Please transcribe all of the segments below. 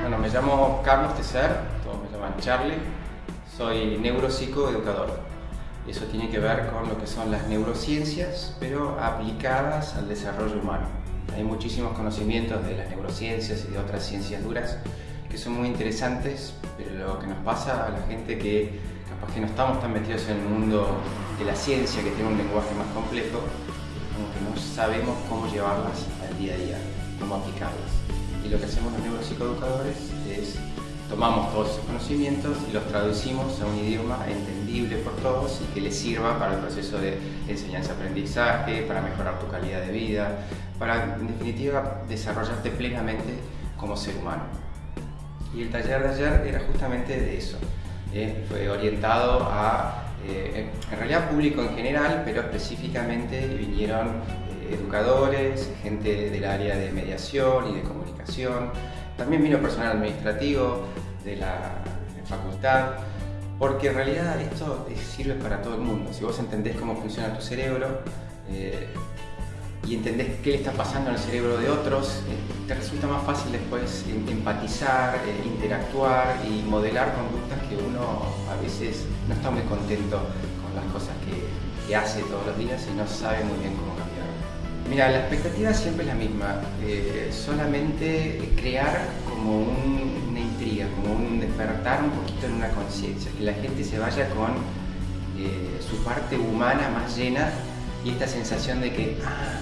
Bueno, me llamo Carlos Tecer, todos me llaman Charlie, soy neuropsicoeducador. Eso tiene que ver con lo que son las neurociencias, pero aplicadas al desarrollo humano. Hay muchísimos conocimientos de las neurociencias y de otras ciencias duras que son muy interesantes, pero lo que nos pasa a la gente que capaz que no estamos tan metidos en el mundo de la ciencia, que tiene un lenguaje más complejo, como que no sabemos cómo llevarlas al día a día, cómo aplicarlas. Lo que hacemos los neuropsicoeducadores es tomamos todos esos conocimientos y los traducimos a un idioma entendible por todos y que les sirva para el proceso de enseñanza-aprendizaje, para mejorar tu calidad de vida, para en definitiva desarrollarte plenamente como ser humano. Y el taller de ayer era justamente de eso. ¿eh? Fue orientado a, eh, en realidad público en general, pero específicamente vinieron educadores, gente del área de mediación y de comunicación. También vino personal administrativo de la facultad, porque en realidad esto sirve para todo el mundo. Si vos entendés cómo funciona tu cerebro, y entendés qué le está pasando en el cerebro de otros, eh, te resulta más fácil después empatizar, eh, interactuar y modelar conductas que uno a veces no está muy contento con las cosas que, hace todos los días y no sabe muy bien cómo cambiar. Mira, la expectativa siempre es la misma, eh, solamente crear como una intriga, como un despertar un poquito en una conciencia, que la gente se vaya con su parte humana más llena y esta sensación de que, ah,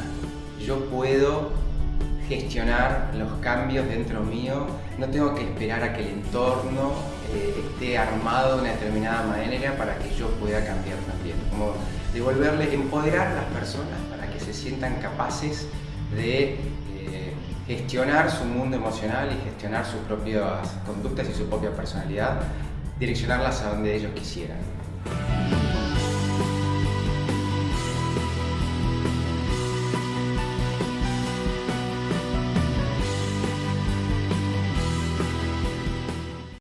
yo puedo gestionar los cambios dentro mío, no tengo que esperar a que el entorno eh, esté armado de una determinada manera para que yo pueda cambiar también. Como devolverle, empoderar a las personas para que se sientan capaces de eh, gestionar su mundo emocional y gestionar sus propias conductas y su propia personalidad, direccionarlas a donde ellos quisieran.